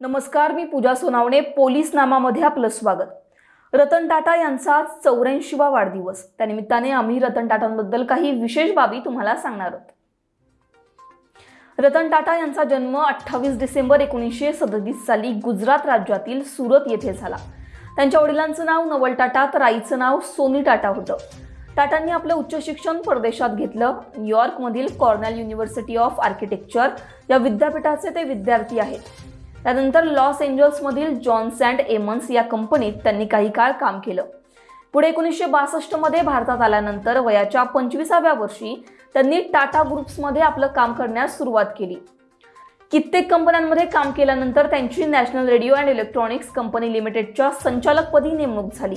नमस्कार मी पूजा सोनावणे पोलीस नामामध्ये आपलं स्वागत. रतन टाटा यांचा चौऱ्याऐंशीवा वाढदिवस. त्यानिमित्ताने आम्ही रतन टाटांबद्दल काही विशेष बाबी तुम्हाला सांगणार आहोत. रतन टाटा यांचा जन्म अठ्ठावीस डिसेंबर एकोणीसशे सदतीस साली गुजरात राज्यातील सुरत येथे झाला. त्यांच्या वडिलांचं नाव नवल टाटा तर आईचं नाव सोनी टाटा होतं. टाटांनी आपलं उच्च शिक्षण परदेशात घेतलं. न्यूयॉर्कमधील कॉर्नेल युनिव्हर्सिटी ऑफ आर्किटेक्चर या विद्यापीठाचे ते विद्यार्थी आहेत. त्यानंतर लॉस एंजल्समधील जॉन्स अँड एमन्स या कंपनीत त्यांनी काही काळ काम केलं. पुढे एकोणीसशे बासष्टमध्ये भारतात आल्यानंतर वयाच्या पंचवीसाव्या वर्षी त्यांनी टाटा ग्रुप्समध्ये आपलं काम करण्यास सुरुवात केली. कित्येक कंपन्यांमध्ये काम केल्यानंतर त्यांची National Radio and Electronics Company लिमिटेडच्या संचालकपदी नेमणूक झाली.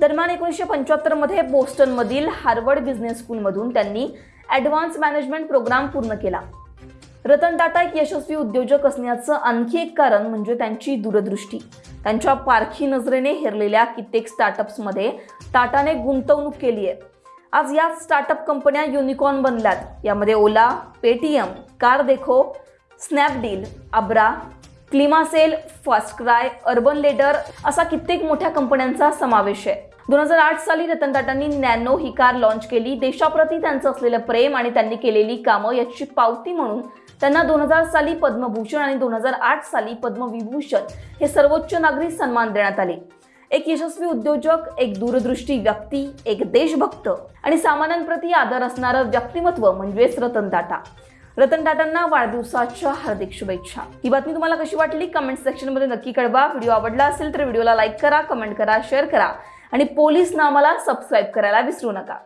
दरम्यान एकोणीसशे पंच्याहत्तरमध्ये बोस्टनमधील हार्वर्ड बिझनेस स्कूलमधून त्यांनी ॲडव्हान्स मॅनेजमेंट प्रोग्राम पूर्ण केला. रतन टाटा एक यशस्वी उद्योजक असण्याचं आणखी एक कारण म्हणजे त्यांची दूरदृष्टी. त्यांच्या पारखी नजरेने हेरलेल्या कित्येक स्टार्टअप्समध्ये टाटाने गुंतवणूक केली आहे. आज या स्टार्टअप कंपन्या युनिकॉर्न बनल्यात. यामध्ये Ola Paytm Car Dekho Snapdeal Abra ClimaCell FirstCry Urban Ladder असा कित्येक मोठ्या कंपन्यांचा समावेश आहे. दोन हजार आठ साली रतन टाटांनी नॅनो ही कार लॉन्च केली. देशाप्रती त्यांचं असलेलं प्रेम आणि त्यांनी केलेली कामं याची पावती म्हणून त्यांना दोन हजार साली पद्मभूषण आणि दोन हजार आठ साली पद्मविभूषण हे सर्वोच्च नागरी सन्मान देण्यात आले. एक यशस्वी उद्योजक एक दूरदृष्टी व्यक्ती एक देशभक्त आणि सामान्यांप्रती आदर असणारं व्यक्तिमत्व म्हणजेच रतन टाटा. रतन टाटांना वाढदिवसाच्या हार्दिक शुभेच्छा. ही बातमी तुम्हाला कशी वाटली? कमेंट सेक्शनमध्ये नक्की कळवा. व्हिडिओ आवडला असेल तर व्हिडिओला लाईक करा कमेंट करा शेअर करा आणि पोलीस नामाला सबस्क्राईब करायला विसरू नका.